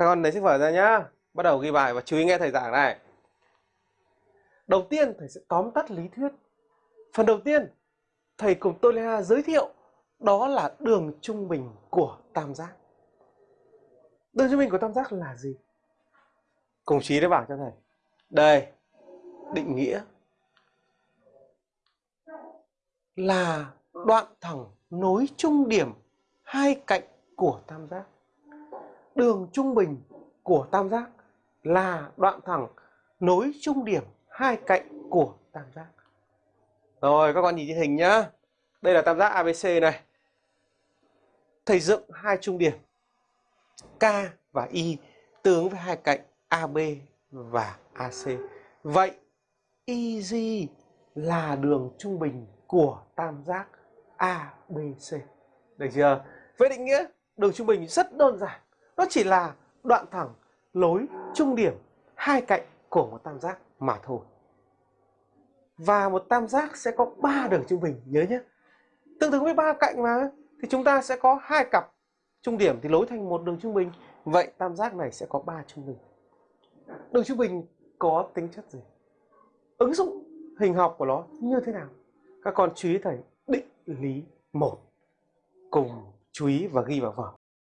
Các con lấy sách vở ra nhá. Bắt đầu ghi bài và chú ý nghe thầy giảng này. Đầu tiên thầy sẽ tóm tắt lý thuyết. Phần đầu tiên, thầy cùng tôi Lê giới thiệu đó là đường trung bình của tam giác. Đường trung bình của tam giác là gì? Cùng chí đã bảo cho thầy. Đây, định nghĩa là đoạn thẳng nối trung điểm hai cạnh của tam giác. Đường trung bình của tam giác là đoạn thẳng nối trung điểm hai cạnh của tam giác. Rồi, các con nhìn trên hình nhá. Đây là tam giác ABC này. Thầy dựng hai trung điểm, K và Y tương với hai cạnh AB và AC. Vậy EG là đường trung bình của tam giác ABC. Được chưa? Với định nghĩa đường trung bình rất đơn giản. Nó chỉ là đoạn thẳng lối trung điểm hai cạnh của một tam giác mà thôi. Và một tam giác sẽ có ba đường trung bình, nhớ nhé. Tương ứng với ba cạnh mà thì chúng ta sẽ có hai cặp trung điểm thì lối thành một đường trung bình. Vậy tam giác này sẽ có ba trung bình. Đường trung bình có tính chất gì? Ứng dụng hình học của nó như thế nào? Các con chú ý thầy định lý một cùng chú ý và ghi vào vở.